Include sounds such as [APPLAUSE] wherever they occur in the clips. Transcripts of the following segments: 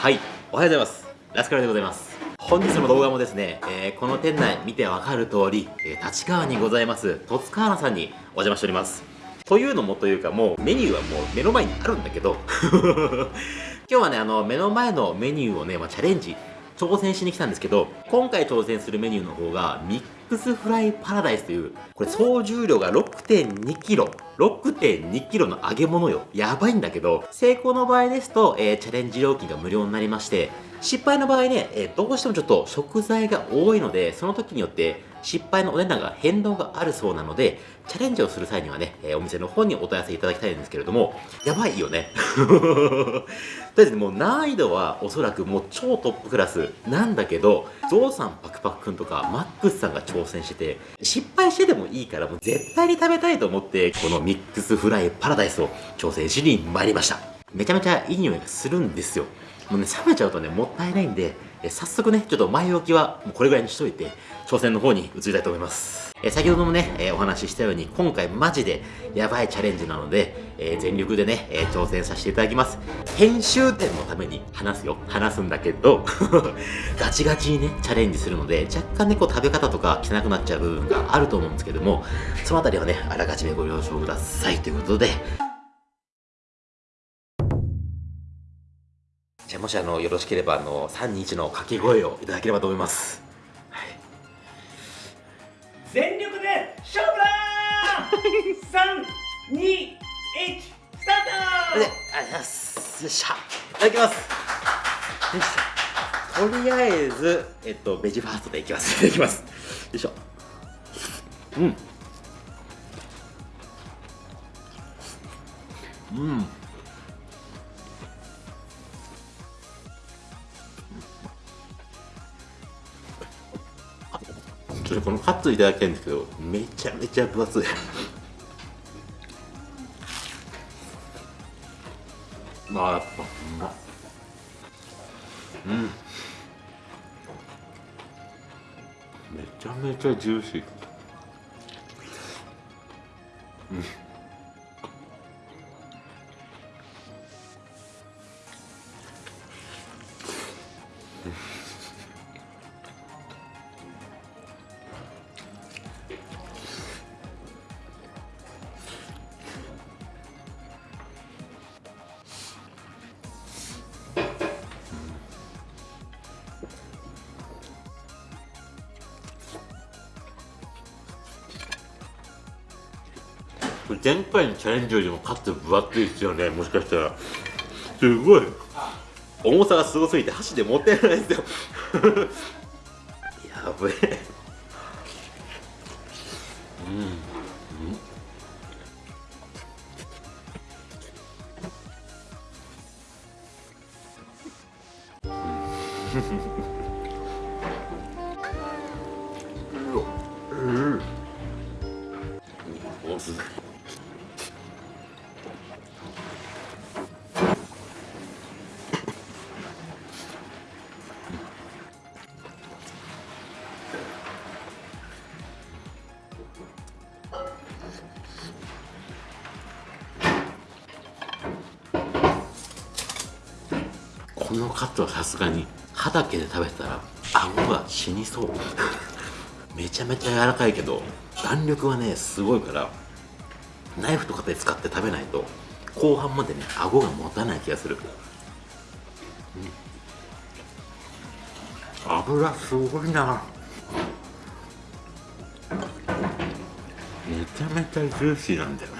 はい。おはようございます。ラスカルでございます。本日の動画もですね、えー、この店内見てわかる通り、えー、立川にございます戸塚原さんにお邪魔しております。というのもというかもうメニューはもう目の前にあるんだけど [LAUGHS] 今日はねあの目の前のメニューをね、まあ、チャレンジ挑戦しに来たんですけど、今回挑戦するメニューの方が、ミックスフライパラダイスという、これ総重量が 6.2kg。6.2kg の揚げ物よ。やばいんだけど、成功の場合ですと、えー、チャレンジ料金が無料になりまして、失敗の場合ね、えー、どうしてもちょっと食材が多いので、その時によって失敗のお値段が変動があるそうなので、チャレンジをする際にはね、え、お店の方にお問い合わせいただきたいんですけれども、やばいよね。[LAUGHS] とりあえずもう難易度はおそらくもう超トップクラスなんだけど、ゾウさんパクパクくんとかマックスさんが挑戦してて、失敗してでもいいからもう絶対に食べたいと思って、このミックスフライパラダイスを挑戦しに参りました。めちゃめちゃいい匂いがするんですよ。もうね、冷めちゃうとね、もったいないんで、え早速ね、ちょっと前置きはもうこれぐらいにしといて、挑戦の方に移りたいと思います。え先ほどもね、えお話ししたように、今回マジでやばいチャレンジなので、え全力でね、え挑戦させていただきます。編集点のために話すよ。話すんだけど、[LAUGHS] ガチガチにね、チャレンジするので、若干ね、こう食べ方とか汚くなっちゃう部分があると思うんですけども、そのあたりはね、あらかじめご了承くださいということで、じゃあもしあのよろしければあの321の掛け声をいただければと思います、はい、全力で勝負だー！321スタート！でありがとうございます。よっしゃ。いただきます。よしとりあえずえっとベジファーストでいきます。[LAUGHS] いただきます。よいしょ。うん。うんとこのカットいただきたいんですけどめちゃめちゃ分厚い。まあやっぱうまうん。めちゃめちゃジューシー。杯のチャレンジよりもカット分厚いですよねもしかしたら。すごい。重さがすごすぎて箸で持ってないですよ。[LAUGHS] やべえ。うん。にそう。[LAUGHS] めちゃめちゃ柔らかいけど弾力はねすごいからナイフとかで使って食べないと後半までね顎が持たない気がする、うん、油すごいな。めちゃめちゃジューシーなんだよな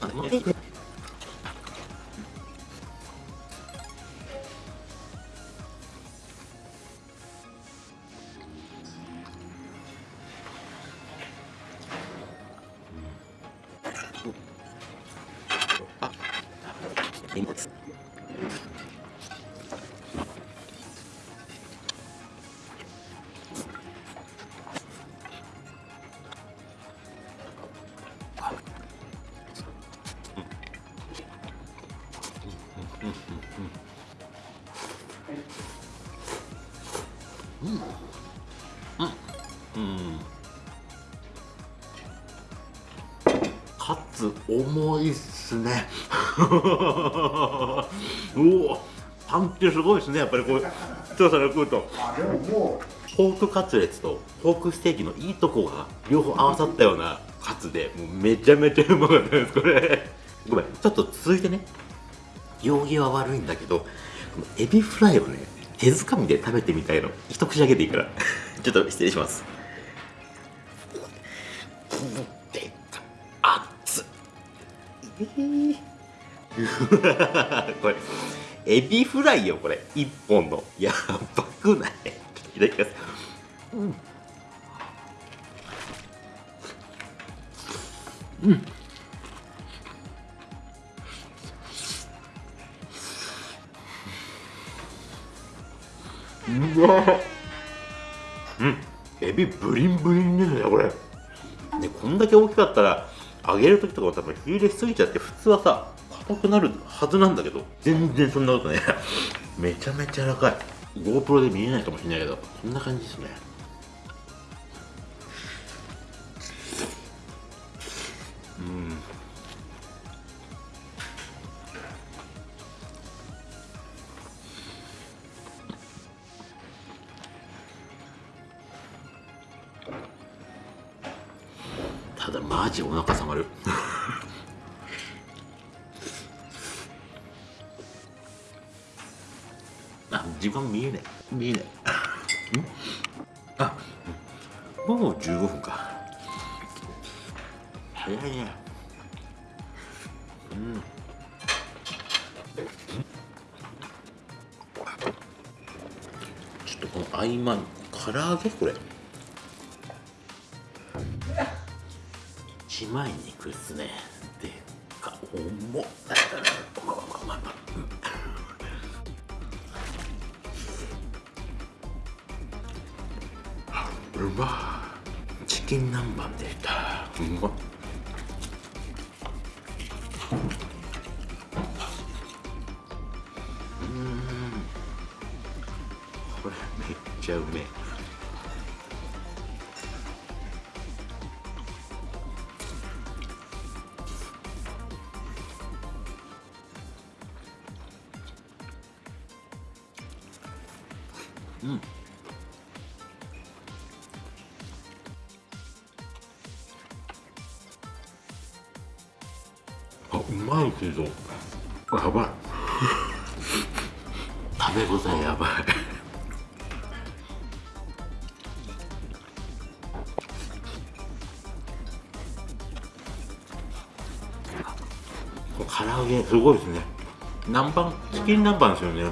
あ、でも、[LAUGHS] おパンチすごいですねやっぱりこう調査で食うと。あでももポークカツレツとポークステーキのいいとこが両方合わさったようなカツでもうめちゃめちゃうまかったですこれ。ごめんちょっと続いてね。行儀は悪いんだけどエビフライをね手づかみで食べてみたいの。一口だけでいいから。[LAUGHS] ちょっと失礼します。でっ。えー [LAUGHS] これエビフライよこれ。一本の。やばくない。いただきます。うんうん。うわ。うん。エビブリンブリンですねこれ。ねこんだけ大きかったら揚げる時とかも多分火入れしすぎちゃって普通はさ硬くなるはずなんだけど全然そんなことね [LAUGHS] めちゃめちゃ柔らかい。GoPro で見えないかもしれないけどこんな感じですね。うん。ただマジお腹さまる。[LAUGHS] 時間見えない。見えない。ん？あもう15分か。早いね。うん。ちょっとこの合間に唐揚げ？これ。一枚肉っすね。でか重っうまチキン南蛮でしたすごいですね。南蛮チキン南蛮ですよね。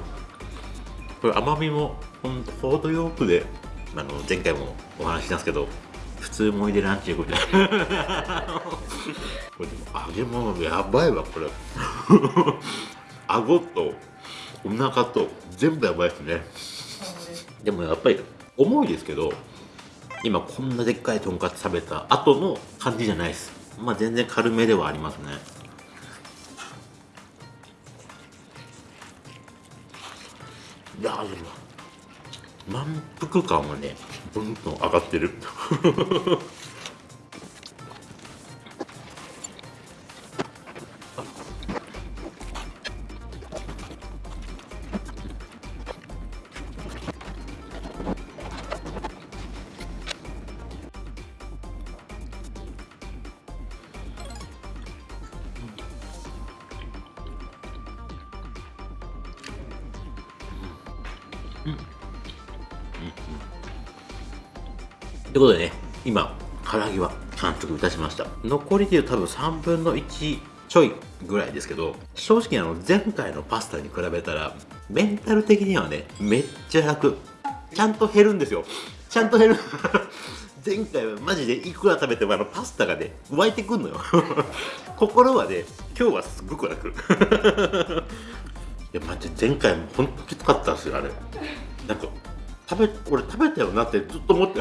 これ甘みもほんと程よくであの前回もお話ししたんですけど普通盛りでランチ行くみたいなこれでも揚げ物やばいわこれ。[LAUGHS] 顎とお腹と全部やばいですね。でもやっぱり重いですけど今こんなでっかいとんかつ食べた後の感じじゃないです。まあ全然軽めではありますねいやーでも満腹感はねどんどん上がってる。ということでね今唐揚げは完食いたしました残りでいう多分3分の1ちょいぐらいですけど正直あの前回のパスタに比べたらメンタル的にはねめっちゃ楽ちゃん。と減るん。ですよちゃん。と減る前回はマジでいくら食べてもあのパスタがね湧いてくん。のよ心はね今日はすごく楽いや待って前回もほん。ときつかったん。ですよあれなん。か食べ俺食べたよなってずっと思って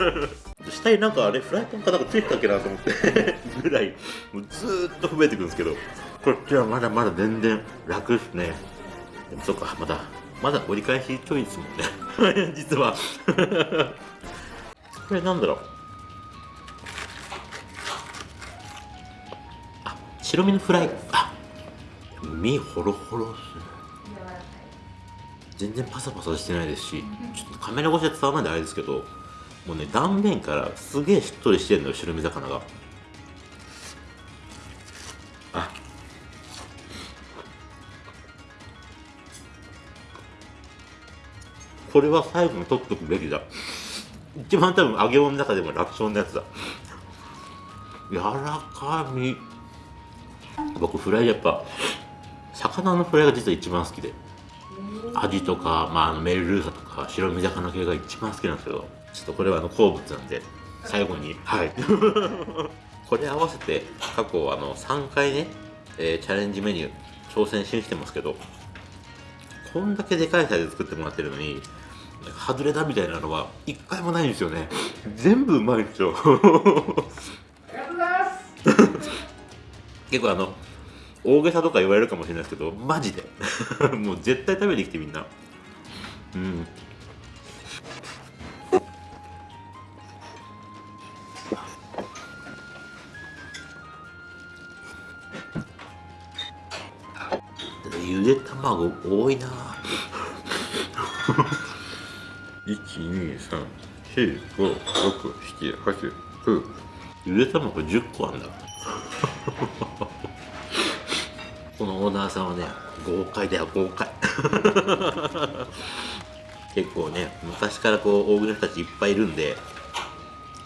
[LAUGHS] 下になんかあれフライパンかなんかついてたっけなと思って。[LAUGHS] ぐらい。もうずっと増えてくんですけど。こっちはまだまだ全然楽ですね。でもそっかまだまだ折り返しちょいですもんね。[LAUGHS] 実は。これなんだろう。あ白身のフライ。あ身ホロホロっすね。全然パサパサしてないですしちょっとカメラ越しで伝わらないんであれですけどもうね断面からすげえしっとりしてるのよ白身魚が。あ。これは最後に取っとくべきだ。一番多分揚げ物の中でも楽勝のやつだ。柔らかみ。僕フライやっぱ魚のフライが実は一番好きで。アジとか、まあ、あのメルルーサとか白身魚系が一番好きなんですけどちょっとこれはあの好物なんで最後にはい。[LAUGHS] これ合わせて過去あの3回ね、えーチャレンジメニュー挑戦しに来てますけどこんだけでかいサイズ作ってもらってるのに外れだみたいなのは一回もないんですよね。全部うまいんですよ。ありがとうございます。[LAUGHS] 結構あの大げさとか言われるかもしれないですけどマジで。[LAUGHS] もう絶対食べに来てみんな。うん。ゆで卵多いな。123456789ゆで卵10個あんだオーナーさんはね豪快だよ豪快。[LAUGHS] 結構ね昔からこう大食いの人たちいっぱいいるんで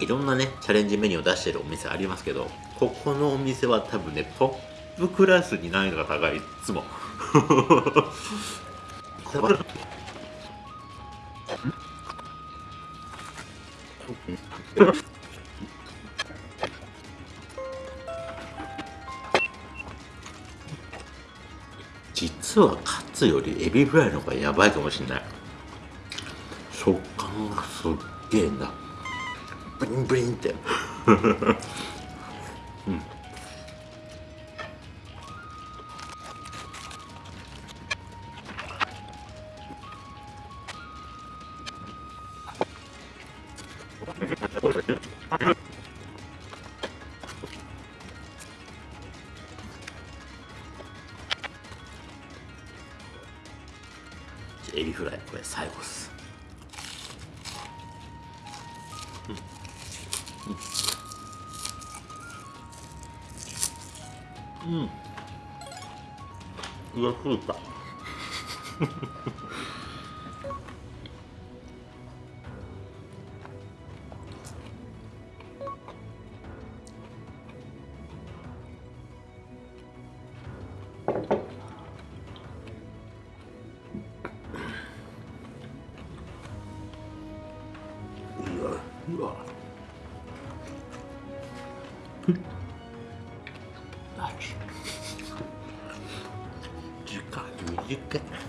いろんなねチャレンジメニューを出してるお店ありますけどここのお店は多分ねトップクラスに難易度が高いいつも。[LAUGHS] 実はカツよりエビフライの方がやばいかもしれない。食感がすっげえなブリンブリンって。う [LAUGHS] んうわうわあち時間短いじ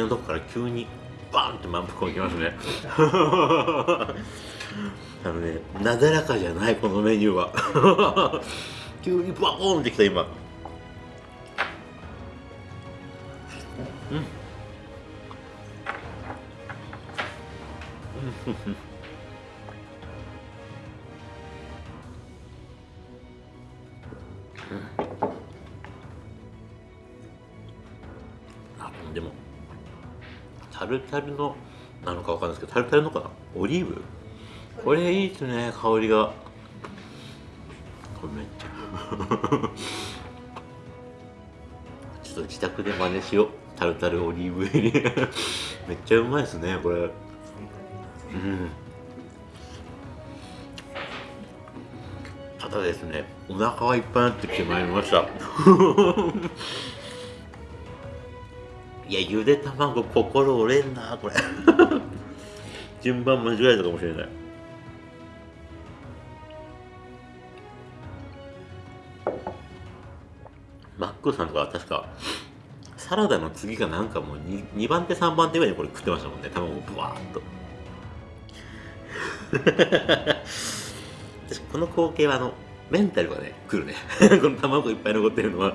のとこから急にバーンって満腹をきますね。[LAUGHS] あのねなだらかじゃないこのメニューは。[LAUGHS] 急にバコーンってきた今。うんタルタルのなのかわかんないですけどタルタルのかな？オリーブ？これいいですね香りが。これめっちゃ。[LAUGHS] ちょっと自宅で真似しよう。タルタルオリーブ入り [LAUGHS] めっちゃうまいですねこれ。うん。ただですねお腹がいっぱいになってきてまいりました。いやゆで卵心折れんなこれ。[LAUGHS] 順番間違えたかもしれない。マックさんとかは確かサラダの次がなんかもう 2, 2番手3番手ぐらいにこれ食ってましたもんね。卵をブワーッと。[LAUGHS] 私この光景はあのメンタルがね来るね。[LAUGHS] この卵いっぱい残ってるのは。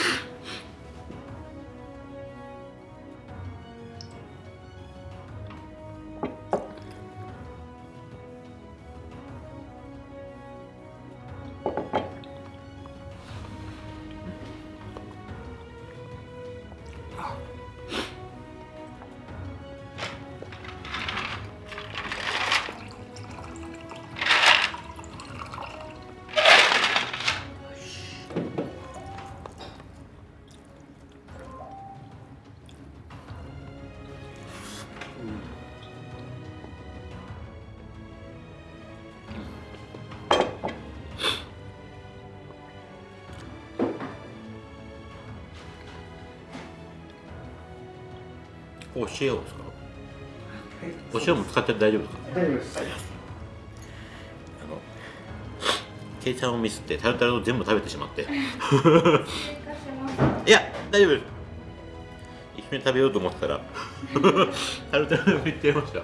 塩ですか？お塩も使って大丈夫ですか？大丈夫です。あのケイちゃんをミスってタルタルを全部食べてしまって。[LAUGHS] いや大丈夫です。一緒に食べようと思ってたら。[LAUGHS] タルタルを言ってました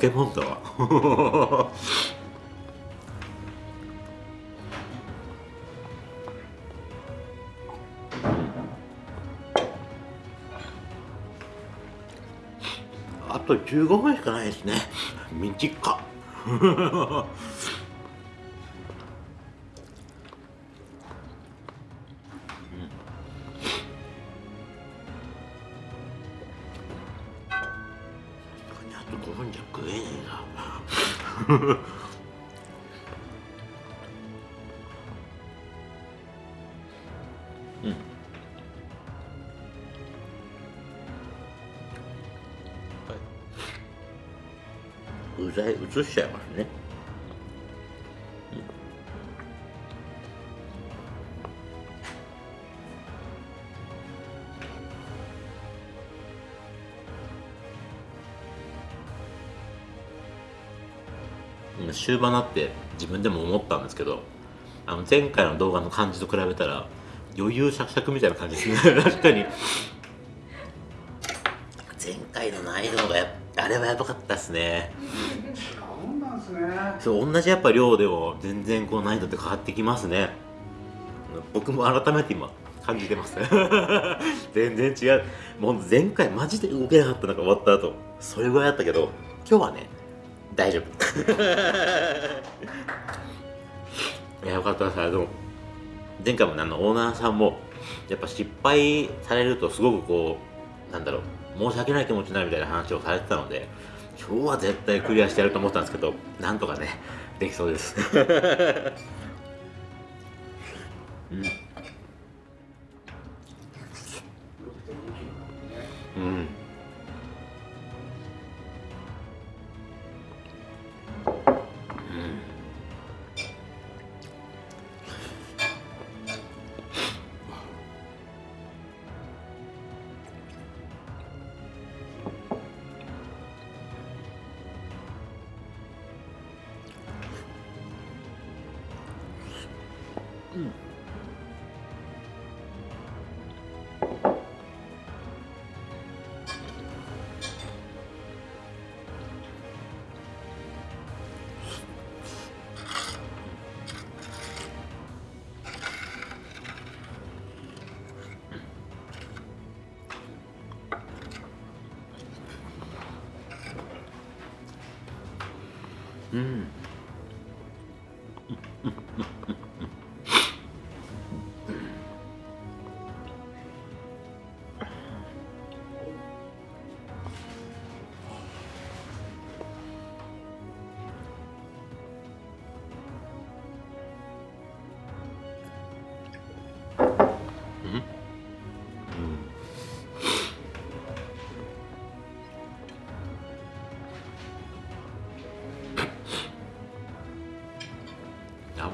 けもんだわ。あと15分しかないですね。短っうん。うん具材移しちゃいますね。終盤になって自分でも思ったんですけどあの前回の動画の感じと比べたら余裕シャクシャクみたいな感じですね [LAUGHS] 確かに。前回の難易度がやあれはやばかったですね。違うん。なんですねそう同じやっぱ量でも全然こう難易度って変わってきますね。僕も改めて今感じてます。[LAUGHS] 全然違う。もう前回マジで動けなかったのが終わった後それぐらいだったけど今日はね大丈夫。[LAUGHS] いやよかったです。あの前回もねあのオーナーさんもやっぱ失敗されるとすごくこうなんだろう申し訳ない気持ちになるみたいな話をされてたので今日は絶対クリアしてやると思ったんですけどなんとかねできそうです。[LAUGHS] うん。うん。うん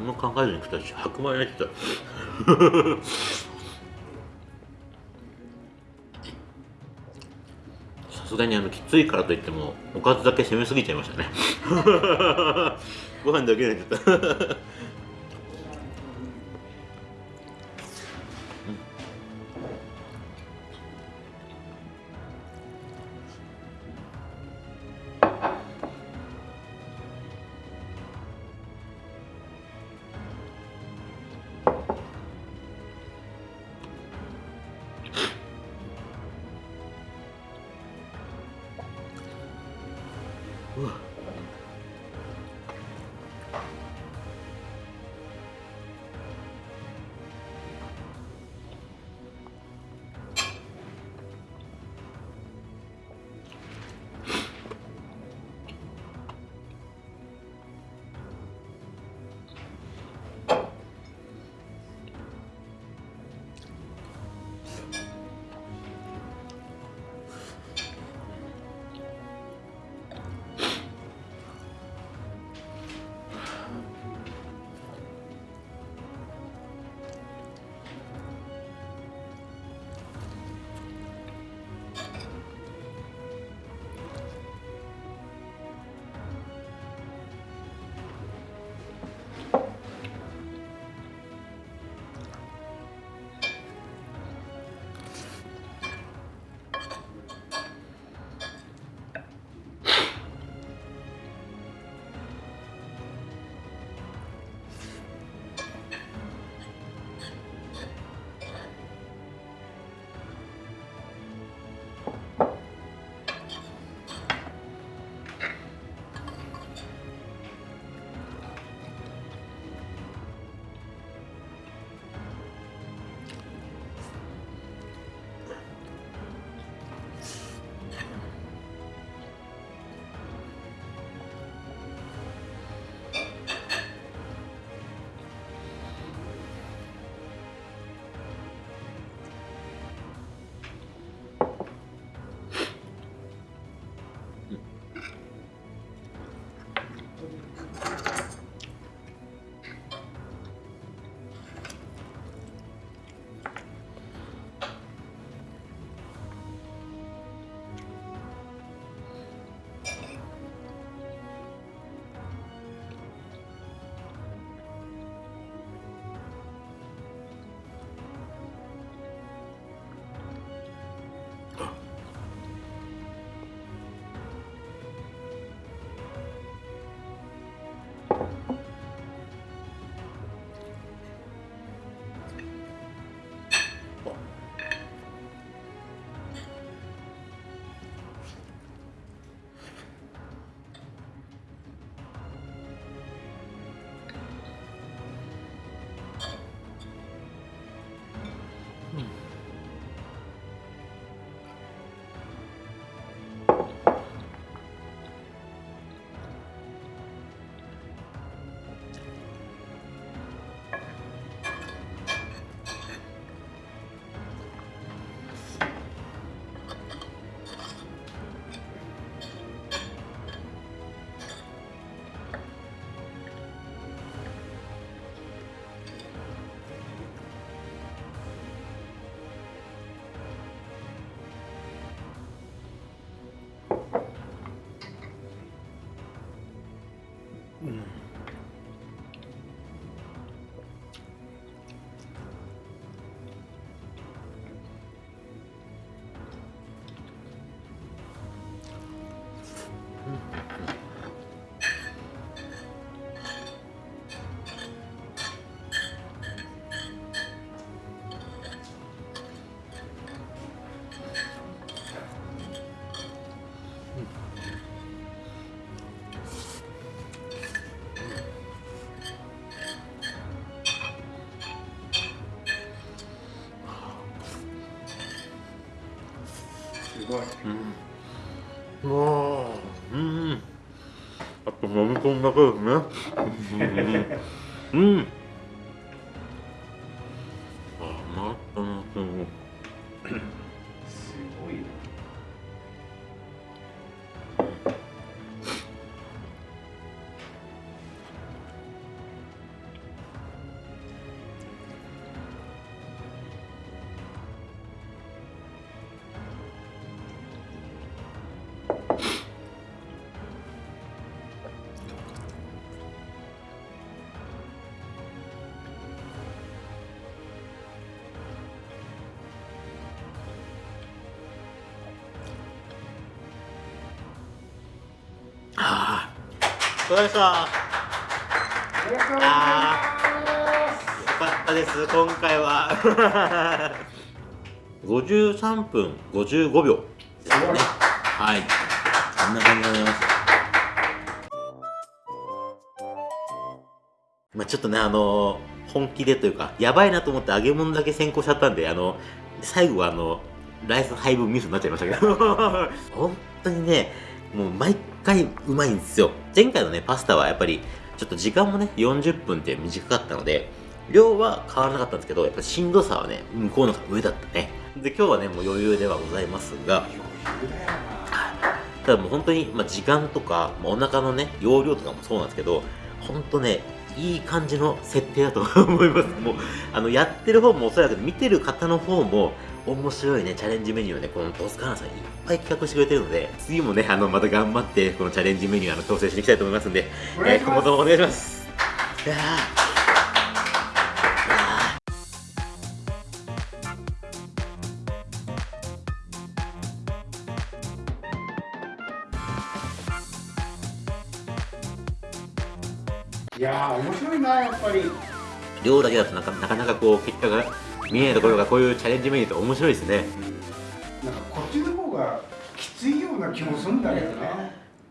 何も考えずに食ったし白米焼いてた。[LAUGHS] さすがにあのきついからといってもおかずだけ攻めすぎちゃいましたね。[LAUGHS] ご飯だけでちゃった。Mm. ごい。うん。もううん。あと飲み込んだけですね [LAUGHS] うんそうでした。ありがとうございよかったです。今回は。[LAUGHS] 53分55秒。ですねはい。こんな感じでございます。まあちょっとねあの本気でというかやばいなと思って揚げ物だけ先行しちゃったんであの最後はあのライス配分ミスになっちゃいましたけど。[LAUGHS] 本当にねもう毎回うまいんですよ。前回のねパスタはやっぱりちょっと時間もね40分って短かったので量は変わらなかったんですけどやっぱしんどさはね向こうの方が上だったね。で今日はねもう余裕ではございますがただもう本当に、まあ、時間とか、まあ、お腹のね容量とかもそうなんですけど本当ねいい感じの設定だと思います。もうあのやってる方もおそらく見てる方の方も面白いねチャレンジメニューをねこのトスカーナさんいっぱい企画してくれてるので次もねあのまた頑張ってこのチャレンジメニューあの調整していきたいと思いますんでえー今後ともお願いします。いやー。いや面白いなやっぱり。量だけだとなかなかなかこう結果が見えないところがこういうチャレンジメニューって面白いですね。なんかこっちの方がきついような気もするんだけどね